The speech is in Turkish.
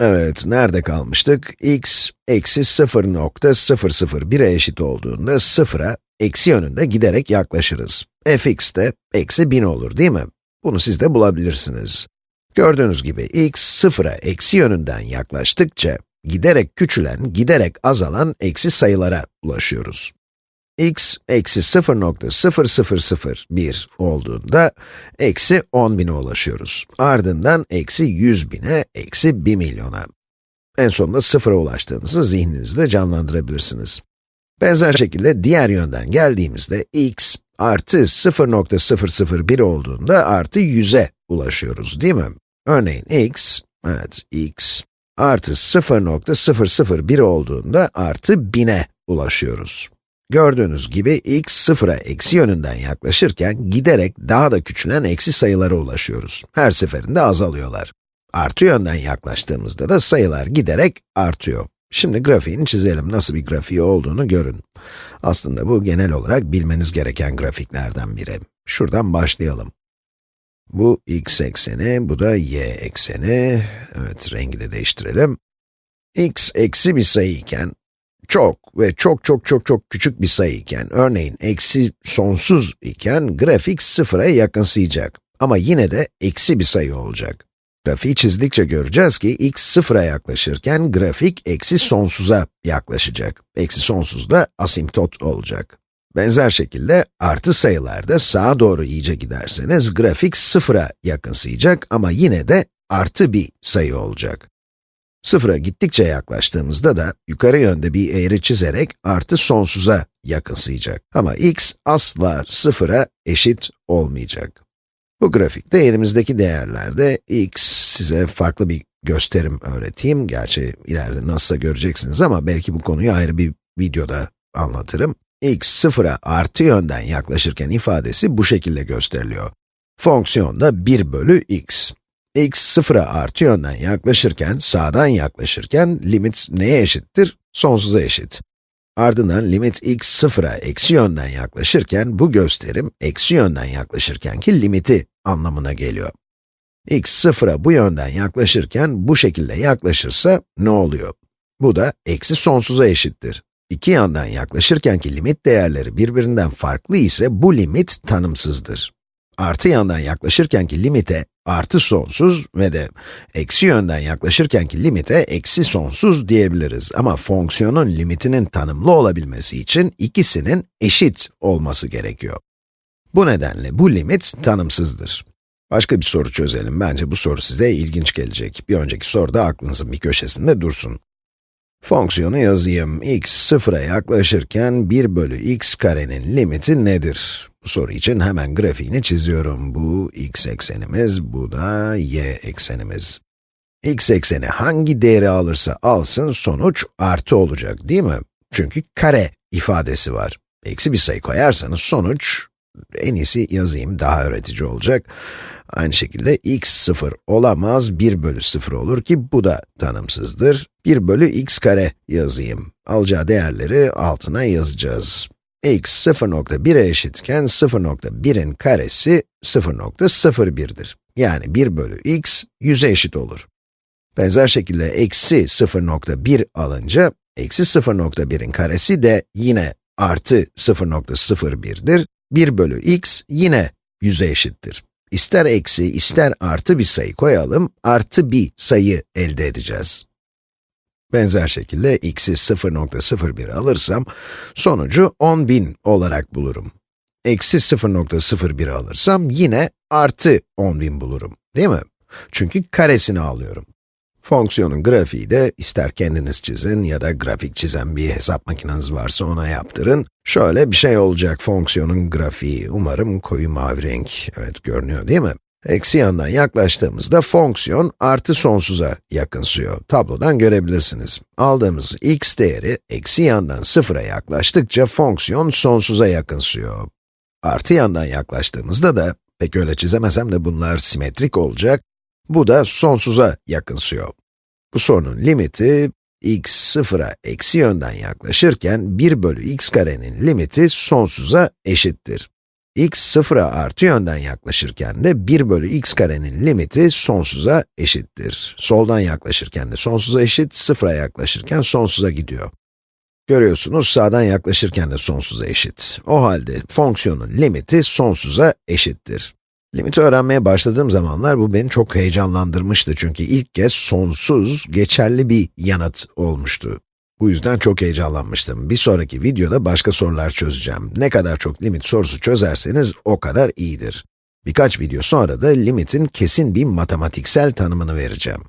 Evet, nerede kalmıştık? x, eksi 0.001'e eşit olduğunda 0'a eksi yönünde giderek yaklaşırız. fx de eksi 1000 olur değil mi? Bunu siz de bulabilirsiniz. Gördüğünüz gibi x, 0'a eksi yönünden yaklaştıkça, giderek küçülen, giderek azalan eksi sayılara ulaşıyoruz x eksi 0.0001 olduğunda eksi 10.000'e ulaşıyoruz. Ardından eksi 100.000'e, eksi 1 milyona. En sonunda sıfıra ulaştığınızı zihninizde canlandırabilirsiniz. Benzer şekilde diğer yönden geldiğimizde x artı 0.001 olduğunda artı 100'e ulaşıyoruz değil mi? Örneğin x, evet x artı 0.001 olduğunda artı 1000'e ulaşıyoruz. Gördüğünüz gibi x sıfıra eksi yönünden yaklaşırken giderek daha da küçülen eksi sayılara ulaşıyoruz. Her seferinde azalıyorlar. Artı yönden yaklaştığımızda da sayılar giderek artıyor. Şimdi grafiğini çizelim, nasıl bir grafiği olduğunu görün. Aslında bu genel olarak bilmeniz gereken grafiklerden biri. Şuradan başlayalım. Bu x ekseni, bu da y ekseni. Evet, rengi de değiştirelim. x eksi bir sayı iken, çok ve çok çok çok çok küçük bir sayı iken, örneğin eksi sonsuz iken, grafik sıfıra yakınsayacak. Ama yine de eksi bir sayı olacak. Grafiği çizdikçe göreceğiz ki x sıfıra yaklaşırken grafik eksi sonsuza yaklaşacak. Eksi sonsuz da asimptot olacak. Benzer şekilde artı sayılarda sağa doğru iyice giderseniz grafik sıfıra yakınsayacak ama yine de artı bir sayı olacak. Sıfıra gittikçe yaklaştığımızda da yukarı yönde bir eğri çizerek artı sonsuza yakınsayacak. Ama x asla sıfıra eşit olmayacak. Bu grafikte elimizdeki değerlerde x size farklı bir gösterim öğreteyim. Gerçi ileride nasılsa göreceksiniz ama belki bu konuyu ayrı bir videoda anlatırım. x sıfıra artı yönden yaklaşırken ifadesi bu şekilde gösteriliyor. Fonksiyonda 1 bölü x x sıfıra artı yönden yaklaşırken, sağdan yaklaşırken limit neye eşittir? Sonsuza eşit. Ardından limit x sıfıra eksi yönden yaklaşırken, bu gösterim eksi yönden yaklaşırkenki limiti anlamına geliyor. x sıfıra bu yönden yaklaşırken, bu şekilde yaklaşırsa ne oluyor? Bu da eksi sonsuza eşittir. İki yandan yaklaşırkenki limit değerleri birbirinden farklı ise bu limit tanımsızdır. Artı yandan yaklaşırkenki limite artı sonsuz ve de eksi yönden yaklaşırkenki limite eksi sonsuz diyebiliriz. Ama fonksiyonun limitinin tanımlı olabilmesi için ikisinin eşit olması gerekiyor. Bu nedenle bu limit tanımsızdır. Başka bir soru çözelim. Bence bu soru size ilginç gelecek. Bir önceki soru da aklınızın bir köşesinde dursun. Fonksiyonu yazayım. x sıfıra yaklaşırken 1 bölü x karenin limiti nedir? Bu soru için hemen grafiğini çiziyorum. Bu x eksenimiz, bu da y eksenimiz. x ekseni hangi değeri alırsa alsın sonuç artı olacak değil mi? Çünkü kare ifadesi var. Eksi bir sayı koyarsanız sonuç, en iyisi yazayım daha öğretici olacak. Aynı şekilde x 0 olamaz, 1 bölü 0 olur ki bu da tanımsızdır. 1 bölü x kare yazayım. Alacağı değerleri altına yazacağız x 0.1'e eşitken 0.1'in karesi 0.01'dir. Yani 1 bölü x 100'e eşit olur. Benzer şekilde eksi 0.1 alınca, eksi 0.1'in karesi de yine artı 0.01'dir. 1 bölü x yine 100'e eşittir. İster eksi, ister artı bir sayı koyalım, artı bir sayı elde edeceğiz. Benzer şekilde x'i 0.01 alırsam, sonucu 10.000 olarak bulurum. Eksi 0.01 alırsam yine artı 10.000 bulurum, değil mi? Çünkü karesini alıyorum. Fonksiyonun grafiği de ister kendiniz çizin ya da grafik çizen bir hesap makineniz varsa ona yaptırın. Şöyle bir şey olacak fonksiyonun grafiği. Umarım koyu mavi renk, evet görünüyor değil mi? Eksi yandan yaklaştığımızda fonksiyon artı sonsuza yakınsıyor. Tablodan görebilirsiniz. Aldığımız x değeri eksi yandan sıfıra yaklaştıkça fonksiyon sonsuza yakınsıyor. Artı yandan yaklaştığımızda da, pek öyle çizemesem de bunlar simetrik olacak, bu da sonsuza yakınsıyor. Bu sorunun limiti, x sıfıra eksi yönden yaklaşırken 1 bölü x karenin limiti sonsuza eşittir. X sıfıra artı yönden yaklaşırken de 1 bölü x karenin limiti sonsuza eşittir. Soldan yaklaşırken de sonsuza eşit, sıfıra yaklaşırken sonsuza gidiyor. Görüyorsunuz sağdan yaklaşırken de sonsuza eşit. O halde fonksiyonun limiti sonsuza eşittir. Limiti öğrenmeye başladığım zamanlar bu beni çok heyecanlandırmıştı çünkü ilk kez sonsuz, geçerli bir yanıt olmuştu. Bu yüzden çok heyecanlanmıştım. Bir sonraki videoda başka sorular çözeceğim. Ne kadar çok limit sorusu çözerseniz o kadar iyidir. Birkaç video sonra da limitin kesin bir matematiksel tanımını vereceğim.